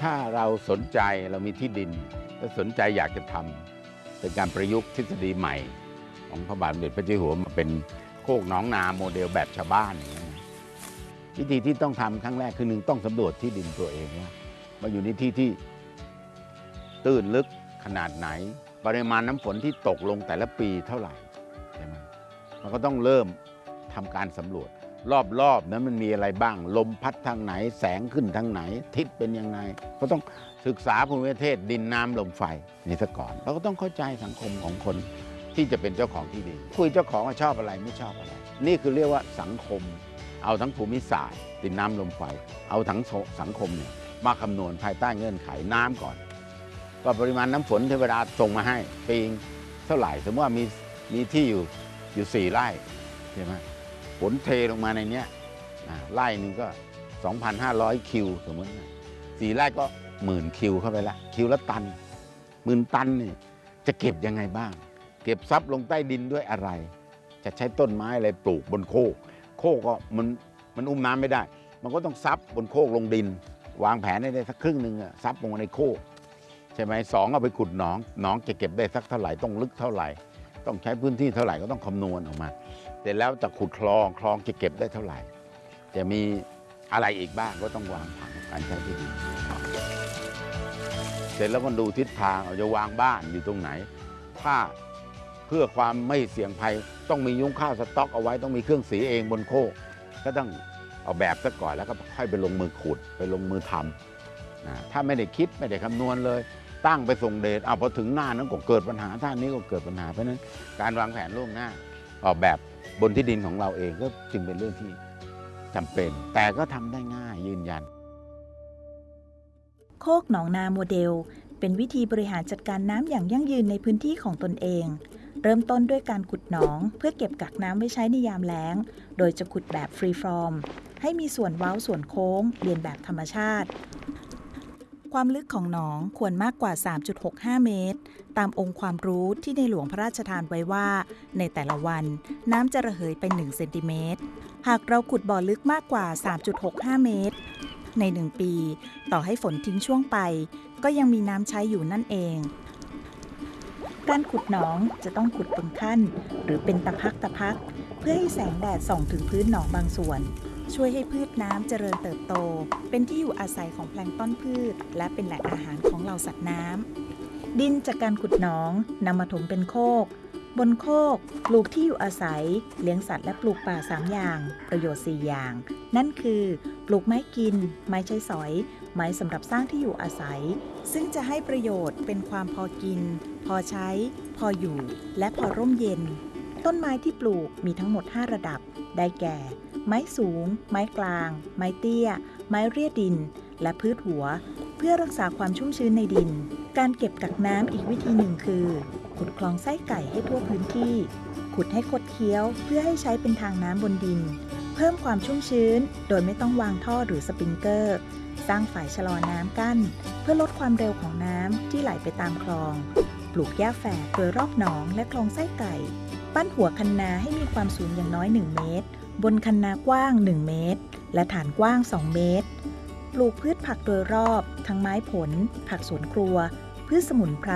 ถ้าเราสนใจเรามีที่ดิน และสนใจอยากจะทำเป็นการประยุกต์ทฤษฎีใหม่ ของพระบาทสมเด็จพระเจ้าอยู่หัวมาเป็นโคกหน้องนาโมเดลแบบชาวบ้านอย่างนี้นะวิธีที่ต้องทำครั้งแรกคือหนึ่งต้องสำรวจที่ดินตัวเองว่ามาอยู่ในที่ที่ตื้นลึกขนาดไหน ปริมาณน้ำฝนที่ตกลงแต่ละปีเท่าไหร่ใช่ไหมมันก็ต้องเริ่มทำการสำรวจ รอบๆนั้นมันมีอะไรบ้าง ลมพัดทางไหนแสงขึ้นทางไหน ทิศเป็นยังไงก็ต้องศึกษาภูมิประเทศดินน้ำลมไฟนี่ซะก่อนเราก็ต้องเข้าใจสังคมของคนที่จะเป็นเจ้าของที่ดินคุยเจ้าของว่าชอบอะไรไม่ชอบอะไร นี่คือเรียกว่าสังคม เอาทั้งภูมิศาสตร์ดินน้ำลมไฟ เอาทั้งสังคมเนี่ยมาคำนวณภายใต้เงื่อนไขน้ำก่อนว่าปริมาณน้ำฝนเทวดาส่งมาให้ปีงเท่าไหร่ สมมติว่ามีมีที่อยู่อยู่สี่ไร่ใช่ไหม ฝนเทลงมาในเนี้ยไร่หนึ่งก็ 2,500 คิวสมมติสี่ไร่ก็หมื่นคิวเข้าไปละ คิวละตันหมื่นตันนี่จะเก็บยังไงบ้าง เก็บซับลงใต้ดินด้วยอะไร จะใช้ต้นไม้อะไรปลูกบนโคก โคกก็มันมันอุ้มน้ำไม่ได้ มันก็ต้องซับบนโคกลงดิน วางแผนให้ได้สักครึ่งหนึ่งอะซับลงในโคกใช่ไหมสองเอาไปขุดหนองหนองจะเก็บได้สักเท่าไหร่ต้องลึกเท่าไหร่ ต้องใช้พื้นที่เท่าไหร่ก็ต้องคำนวณออกมา เสร็จแล้วจะขุดคลองคลองจะเก็บได้เท่าไหร่ จะมีอะไรอีกบ้างก็ต้องวางผังการใช้ที่ดินเสร็จแล้วก็ดูทิศทางเอาจะวางบ้านอยู่ตรงไหน ถ้าเพื่อความไม่เสี่ยงภัยต้องมียุ้งข้าวสต๊อกเอาไว้ต้องมีเครื่องสีเองบนโคกก็ต้องเอาแบบซะก่อนแล้วก็ค่อยไปลงมือขุดไปลงมือทำนะถ้าไม่ได้คิดไม่ได้คำนวณเลย ตั้งไปส่งเดชเอาพอถึงหน้านั้นก็เกิดปัญหาท่านนี้ก็เกิดปัญหาเพราะนั้นการวางแผนล่วงหน้าออกแบบบนที่ดินของเราเองก็จึงเป็นเรื่องที่จำเป็น แต่ก็ทำได้ง่ายยืนยัน โคกหนองนาโมเดล เป็นวิธีบริหารจัดการน้ำอย่างยั่งยืนในพื้นที่ของตนเอง เริ่มต้นด้วยการขุดหนอง เพื่อเก็บกักน้ำไว้ใช้ในยามแล้ง โดยจะขุดแบบ free formให้มีส่วนเว้าส่วนโค้งเรียนแบบธรรมชาติ ความลึกของหนองควรมากกว่า 3.65 เมตร ตามองค์ความรู้ที่ในหลวงพระราชทานไว้ว่า ในแต่ละวันน้ำจะระเหยไป 1 เซนติเมตร หากเราขุดบ่อลึกมากกว่า 3.65 เมตร ใน 1 ปี ต่อให้ฝนทิ้งช่วงไป ก็ยังมีน้ำใช้อยู่นั่นเอง การขุดหนองจะต้องขุดเป็นขั้น หรือเป็นตะพักตะพัก เพื่อให้แสงแดดส่องถึงพื้นหนองบางส่วน ช่วยให้พืชน้ำเจริญเติบโต เป็นที่อยู่อาศัยของแพลงต้นพืช และเป็นแหล่งอาหารของเหล่าสัตว์น้ำ ดินจากการขุดหนองนำมาถมเป็นโคก บนโคกปลูกที่อยู่อาศัย เลี้ยงสัตว์และปลูกป่า 3 อย่าง ประโยชน์ 4 อย่าง นั่นคือ ปลูกไม้กิน ไม้ใช้สอย ไม้สำหรับสร้างที่อยู่อาศัย ซึ่งจะให้ประโยชน์เป็นความพอกิน พอใช้ พออยู่ และพอร่มเย็น ต้นไม้ที่ปลูกมีทั้งหมด 5 ระดับ ได้แก่ ไม้สูง ไม้กลาง ไม้เตี้ย ไม้เรียดิน และพืชหัว เพื่อรักษาความชุ่มชื้นในดิน การเก็บกักน้ำอีกวิธีหนึ่งคือ ขุดคลองไส้ไก่ให้ทั่วพื้นที่ ขุดให้คดเคี้ยว เพื่อให้ใช้เป็นทางน้ำบนดิน เพิ่มความชุ่มชื้น โดยไม่ต้องวางท่อหรือสปริงเกอร์ สร้างฝายชะลอน้ำกั้น เพื่อลดความเร็วของน้ำที่ไหลไปตามคลอง ปลูกหญ้าแฝกโดยรอบหนองและคลองไส้ไก่ ปั้นหัวคันนาให้มีความสูงอย่างน้อย 1 เมตร บนคันนากว้าง 1 เมตร และฐานกว้าง 2 เมตร ปลูกพืชผักโดยรอบ ทั้งไม้ผล ผักสวนครัว พืชสมุนไพร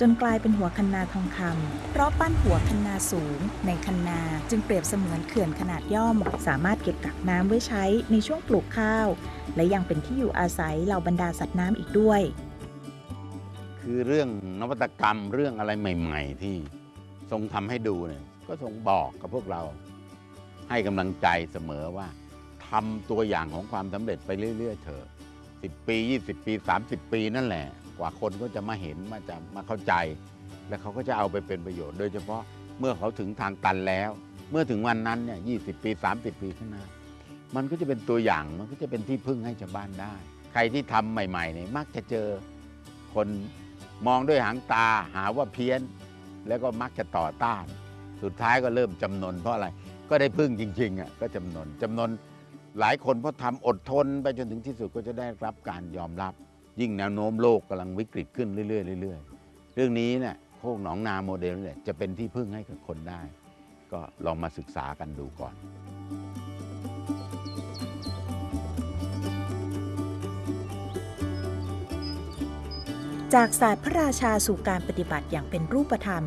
จนกลายเป็นหัวคันนาทองคำเพราะปั้นหัวคันนาสูง ในคันนาจึงเปรียบเสมือนเขื่อนขนาดย่อม สามารถเก็บกักน้ำไว้ใช้ในช่วงปลูกข้าว และยังเป็นที่อยู่อาศัยเหล่าบรรดาสัตว์น้ำอีกด้วย คือเรื่องนวัตกรรมเรื่องอะไรใหม่ ๆ ที่ทรงทำให้ดูเนี่ยก็ทรงบอกกับพวกเรา ให้กำลังใจเสมอว่าทำตัวอย่างของความสำเร็จไปเรื่อย ๆ เถอะ10 ปี 20 ปี 30 ปีนั่นแหละ กว่าคนก็จะมาเห็นมาจะมาเข้าใจ และเขาก็จะเอาไปเป็นประโยชน์ โดยเฉพาะเมื่อเขาถึงทางตันแล้ว เมื่อถึงวันนั้นเนี่ย20ปี 30 ปีข้างหน้า มันก็จะเป็นตัวอย่างมันก็จะเป็นที่พึ่งให้ชาวบ้านได้ ใครที่ทำใหม่ๆเนี่ยมักจะเจอคนมองด้วยหางตาหาว่าเพี้ยน แล้วก็มักจะต่อต้าน สุดท้ายก็เริ่มจำนนเพราะอะไร ก็ได้พึ่งจริงๆอะก็จำนนจำนนหลายคนเพราะทำอดทนไปจนถึงที่สุดก็จะได้รับการยอมรับ ยิ่งแนวโน้มโลกกำลังวิกฤตขึ้นเรื่อยๆเรื่อยๆ เรื่องนี้เนี่ยโคกหนองนาโมเดลเนี่ยจะเป็นที่พึ่งให้กับคนได้ ก็ลองมาศึกษากันดูก่อนจากศาสตร์พระราชาสู่การปฏิบัติอย่างเป็นรูปธรรม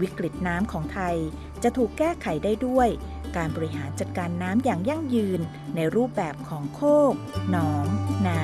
วิกฤตน้ำของไทย จะถูกแก้ไขได้ด้วย การบริหารจัดการน้ำอย่างยั่งยืนในรูปแบบของโคก หนอง นา